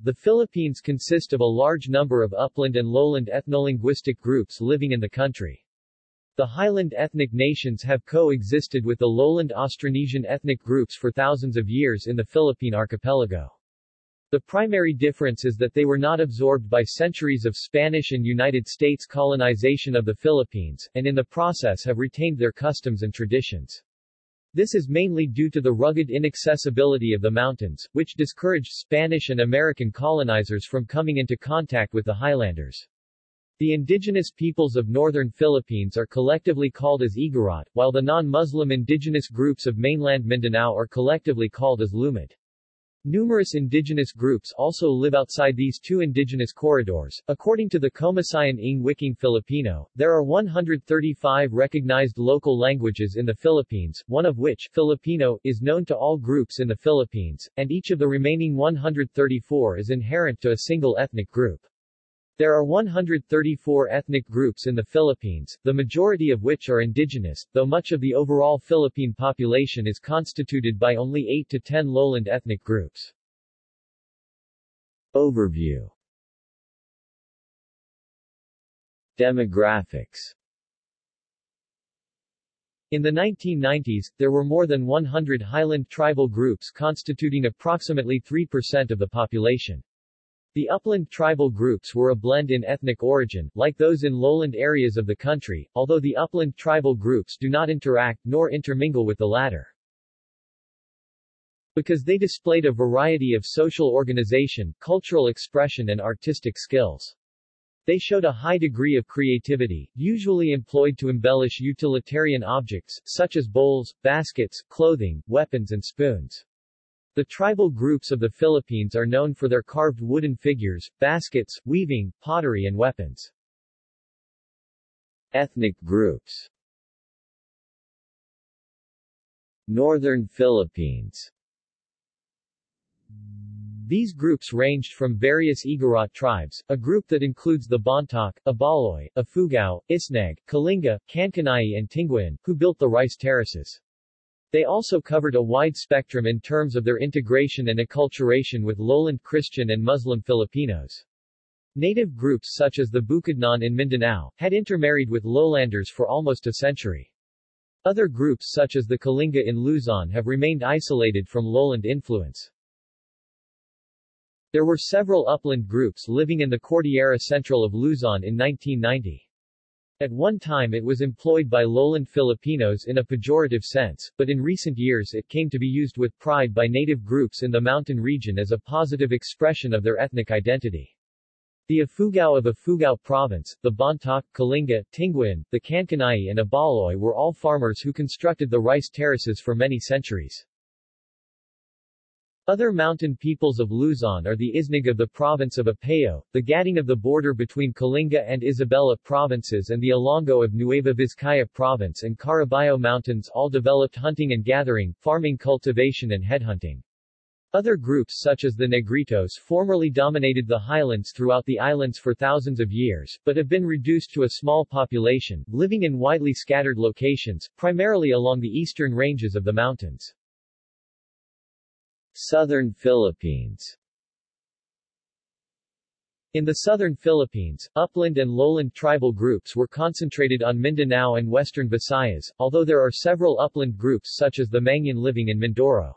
The Philippines consist of a large number of upland and lowland ethnolinguistic groups living in the country. The highland ethnic nations have coexisted with the lowland Austronesian ethnic groups for thousands of years in the Philippine archipelago. The primary difference is that they were not absorbed by centuries of Spanish and United States colonization of the Philippines, and in the process have retained their customs and traditions. This is mainly due to the rugged inaccessibility of the mountains, which discouraged Spanish and American colonizers from coming into contact with the highlanders. The indigenous peoples of northern Philippines are collectively called as Igorot, while the non-Muslim indigenous groups of mainland Mindanao are collectively called as Lumad. Numerous indigenous groups also live outside these two indigenous corridors. According to the Komisyon ng Wikang Filipino, there are 135 recognized local languages in the Philippines, one of which, Filipino, is known to all groups in the Philippines, and each of the remaining 134 is inherent to a single ethnic group. There are 134 ethnic groups in the Philippines, the majority of which are indigenous, though much of the overall Philippine population is constituted by only 8 to 10 lowland ethnic groups. Overview Demographics in the 1990s, there were more than 100 highland tribal groups constituting approximately 3% of the population. The upland tribal groups were a blend in ethnic origin, like those in lowland areas of the country, although the upland tribal groups do not interact nor intermingle with the latter. Because they displayed a variety of social organization, cultural expression and artistic skills. They showed a high degree of creativity, usually employed to embellish utilitarian objects, such as bowls, baskets, clothing, weapons and spoons. The tribal groups of the Philippines are known for their carved wooden figures, baskets, weaving, pottery and weapons. Ethnic groups Northern Philippines these groups ranged from various Igorot tribes, a group that includes the Bontoc, Ibaloy, Ifugao, Isneg, Kalinga, Kankanai and Tinguian, who built the rice terraces. They also covered a wide spectrum in terms of their integration and acculturation with lowland Christian and Muslim Filipinos. Native groups such as the Bukidnon in Mindanao, had intermarried with lowlanders for almost a century. Other groups such as the Kalinga in Luzon have remained isolated from lowland influence. There were several upland groups living in the Cordillera Central of Luzon in 1990. At one time it was employed by lowland Filipinos in a pejorative sense, but in recent years it came to be used with pride by native groups in the mountain region as a positive expression of their ethnic identity. The Ifugao of Ifugao Province, the Bontoc, Kalinga, Tinguian, the Kankanai and Ibaloy were all farmers who constructed the rice terraces for many centuries. Other mountain peoples of Luzon are the Isneg of the province of Apayao, the Gaddang of the border between Kalinga and Isabela provinces and the Ilongot of Nueva Vizcaya province and Caraballo Mountains all developed hunting and gathering, farming cultivation and headhunting. Other groups such as the Negritos formerly dominated the highlands throughout the islands for thousands of years, but have been reduced to a small population, living in widely scattered locations, primarily along the eastern ranges of the mountains. Southern Philippines in the southern Philippines, upland and lowland tribal groups were concentrated on Mindanao and western Visayas, although there are several upland groups such as the Mangyan living in Mindoro.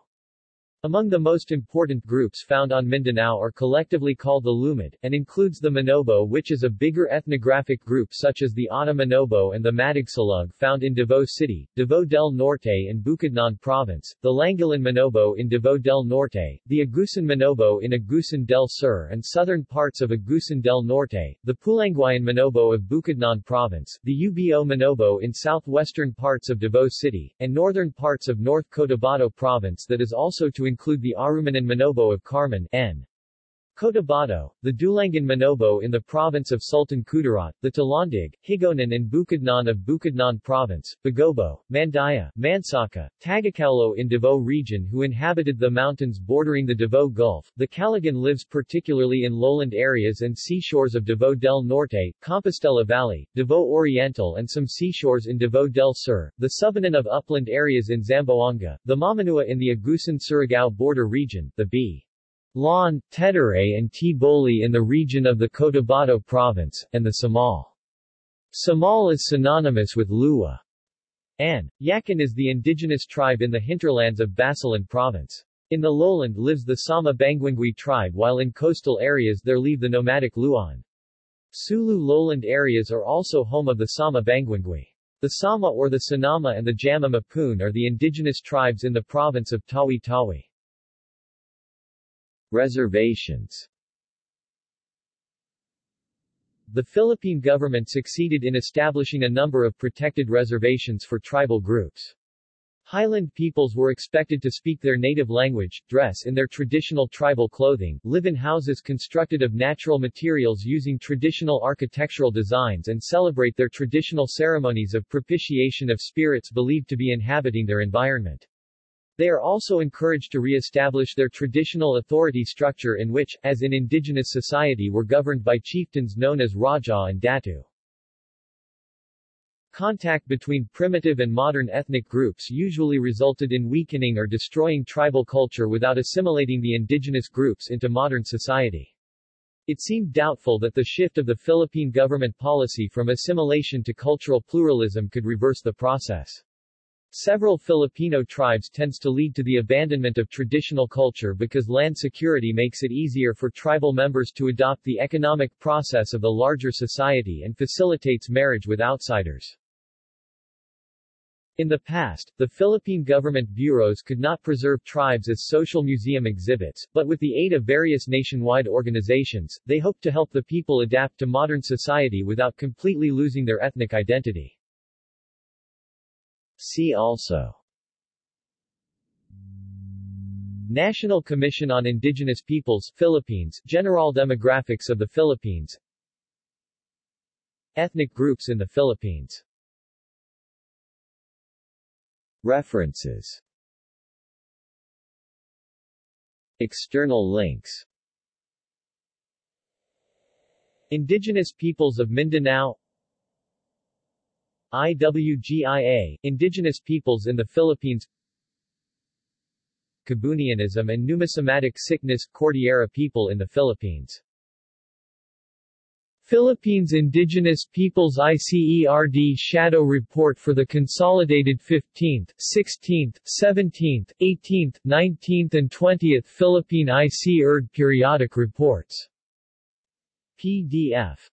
Among the most important groups found on Mindanao are collectively called the Lumad, and includes the Manobo which is a bigger ethnographic group such as the Ata Manobo and the Matigsalug found in Davao City, Davao del Norte and Bukidnon Province, the Langilan Manobo in Davao del Norte, the Agusan Manobo in Agusan del Sur and southern parts of Agusan del Norte, the Pulangiyon Manobo of Bukidnon Province, the Ubo Manobo in southwestern parts of Davao City, and northern parts of North Cotabato Province that is also to include the Arumanan Manobo of Carmen N. Cotabato, the Dulangan Manobo in the province of Sultan Kudarat, the Talandig, Higaonon and Bukidnon of Bukidnon province, Bagobo, Mandaya, Mansaka, Tagacaulo in Davao region who inhabited the mountains bordering the Davao Gulf. The Kalagan lives particularly in lowland areas and seashores of Davao del Norte, Compostela Valley, Davao Oriental and some seashores in Davao del Sur, the Subanon of upland areas in Zamboanga, the Mamanua in the Agusan-Surigao border region, the B. Lon, Teduray and T'boli in the region of the Cotabato province, and the Samal. Samal is synonymous with Lua. and Yakan is the indigenous tribe in the hinterlands of Basilan province. In the lowland lives the Sama Banguingui tribe while in coastal areas there live the nomadic Luan. Sulu lowland areas are also home of the Sama Banguingui. The Sama or the Sinama and the Jama Mapun are the indigenous tribes in the province of Tawi-Tawi. Reservations The Philippine government succeeded in establishing a number of protected reservations for tribal groups. Highland peoples were expected to speak their native language, dress in their traditional tribal clothing, live in houses constructed of natural materials using traditional architectural designs and celebrate their traditional ceremonies of propitiation of spirits believed to be inhabiting their environment. They are also encouraged to re-establish their traditional authority structure in which, as in indigenous society were governed by chieftains known as Raja and Datu. Contact between primitive and modern ethnic groups usually resulted in weakening or destroying tribal culture without assimilating the indigenous groups into modern society. It seemed doubtful that the shift of the Philippine government policy from assimilation to cultural pluralism could reverse the process. Several Filipino tribes tends to lead to the abandonment of traditional culture because land security makes it easier for tribal members to adopt the economic process of the larger society and facilitates marriage with outsiders. In the past, the Philippine government bureaus could not preserve tribes as social museum exhibits, but with the aid of various nationwide organizations, they hope to help the people adapt to modern society without completely losing their ethnic identity. See also. National Commission on Indigenous Peoples Philippines General Demographics of the Philippines. Ethnic groups in the Philippines. References. External links. Indigenous Peoples of Mindanao IWGIA, Indigenous Peoples in the Philippines. Kabunianism and Numismatic Sickness, Cordillera People in the Philippines. Philippines Indigenous Peoples ICERD Shadow Report for the consolidated 15th, 16th, 17th, 18th, 19th and 20th Philippine ICERD Periodic Reports. PDF